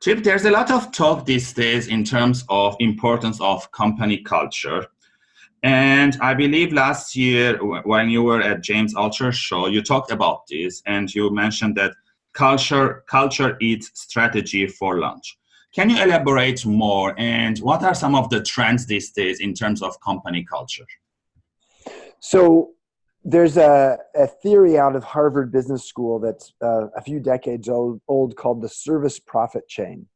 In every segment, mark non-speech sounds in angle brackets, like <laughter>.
Chip, there's a lot of talk these days in terms of importance of company culture. And I believe last year when you were at James Altucher show, you talked about this and you mentioned that culture, culture eats strategy for lunch. Can you elaborate more and what are some of the trends these days in terms of company culture? So there's a, a theory out of Harvard Business School that's uh, a few decades old, old called the service profit chain.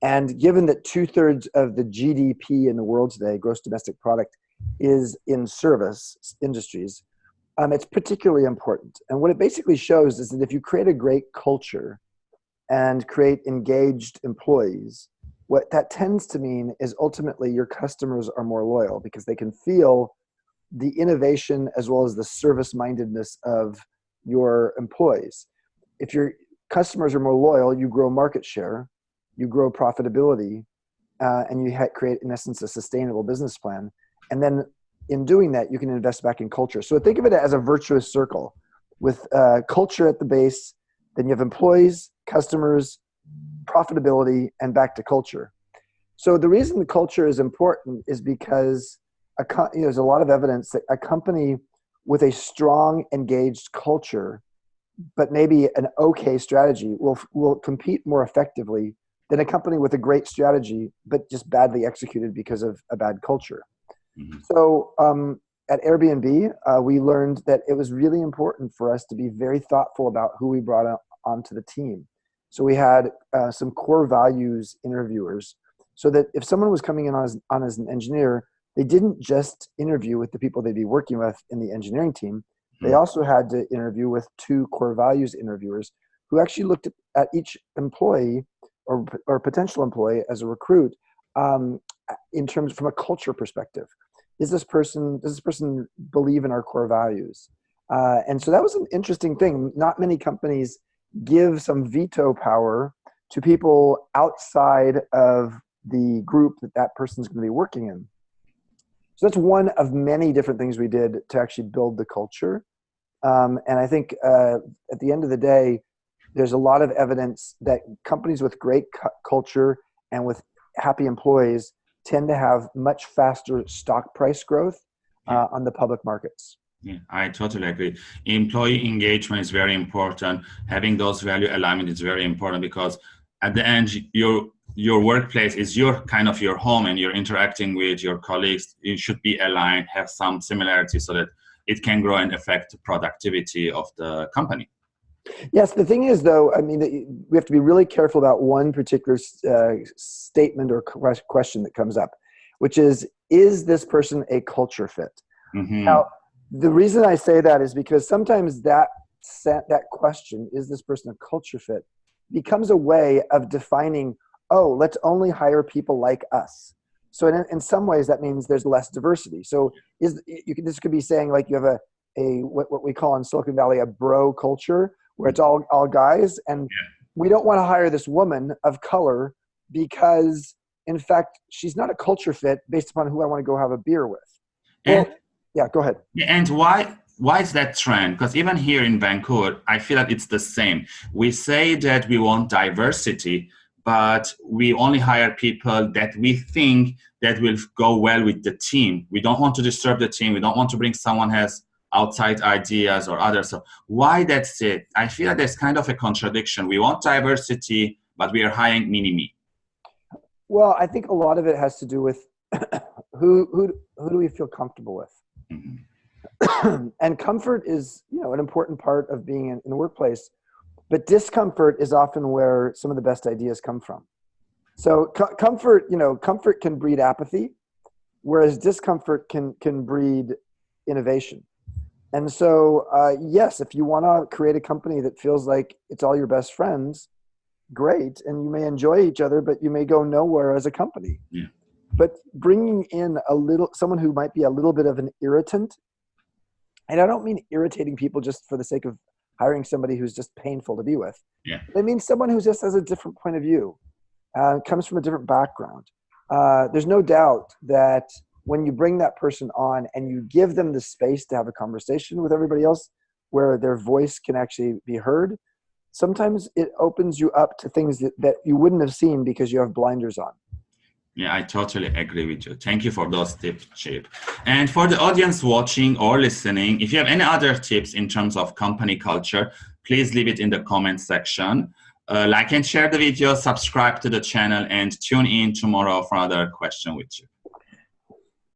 And given that two thirds of the GDP in the world today, gross domestic product, is in service industries, um, it's particularly important. And what it basically shows is that if you create a great culture and create engaged employees, what that tends to mean is ultimately your customers are more loyal because they can feel the innovation as well as the service mindedness of your employees. If your customers are more loyal, you grow market share, you grow profitability, uh, and you create, in essence, a sustainable business plan. And then in doing that, you can invest back in culture. So think of it as a virtuous circle with uh, culture at the base, then you have employees, customers, profitability, and back to culture. So the reason the culture is important is because a, you know, there's a lot of evidence that a company with a strong, engaged culture, but maybe an okay strategy, will will compete more effectively than a company with a great strategy but just badly executed because of a bad culture. Mm-hmm. So um, at Airbnb, uh, we learned that it was really important for us to be very thoughtful about who we brought on, onto the team. So we had uh, some core values interviewers, so that if someone was coming in on as, on as an engineer, they didn't just interview with the people they'd be working with in the engineering team. They mm-hmm. also had to interview with two core values interviewers who actually looked at each employee or, or potential employee as a recruit um, in terms from a culture perspective is this person does this person believe in our core values uh, and so that was an interesting thing not many companies give some veto power to people outside of the group that that person's going to be working in so that's one of many different things we did to actually build the culture um, and i think uh, at the end of the day there's a lot of evidence that companies with great cu- culture and with happy employees tend to have much faster stock price growth uh, on the public markets. Yeah, I totally agree. Employee engagement is very important. Having those value alignment is very important because at the end, your your workplace is your kind of your home, and you're interacting with your colleagues. It should be aligned, have some similarity, so that it can grow and affect the productivity of the company. Yes, the thing is, though, I mean, we have to be really careful about one particular uh, statement or question that comes up, which is, is this person a culture fit? Mm-hmm. Now, the reason I say that is because sometimes that that question, is this person a culture fit, becomes a way of defining, oh, let's only hire people like us. So in, in some ways, that means there's less diversity. So is you could, this could be saying like you have a a what, what we call in Silicon Valley a bro culture, where it's all all guys, and yeah. we don't want to hire this woman of color because, in fact, she's not a culture fit based upon who I want to go have a beer with. And, well, yeah, go ahead. And why why is that trend? Because even here in Vancouver, I feel that it's the same. We say that we want diversity, but we only hire people that we think that will go well with the team. We don't want to disturb the team. We don't want to bring someone has outside ideas or others. So why that's it? I feel that there's kind of a contradiction. We want diversity, but we are hiring mini me. Well, I think a lot of it has to do with <coughs> who who who do we feel comfortable with. Mm-hmm. <coughs> and comfort is, you know, an important part of being in, in the workplace. But discomfort is often where some of the best ideas come from. So co- comfort, you know, comfort can breed apathy, whereas discomfort can can breed innovation. And so, uh, yes, if you want to create a company that feels like it's all your best friends, great. And you may enjoy each other, but you may go nowhere as a company. Yeah. But bringing in a little, someone who might be a little bit of an irritant, and I don't mean irritating people just for the sake of hiring somebody who's just painful to be with. Yeah. I mean someone who just has a different point of view, uh, comes from a different background. Uh, there's no doubt that when you bring that person on and you give them the space to have a conversation with everybody else where their voice can actually be heard sometimes it opens you up to things that, that you wouldn't have seen because you have blinders on. Yeah, I totally agree with you. Thank you for those tips, Chip. And for the audience watching or listening, if you have any other tips in terms of company culture, please leave it in the comment section. Uh, like and share the video, subscribe to the channel, and tune in tomorrow for another question with you.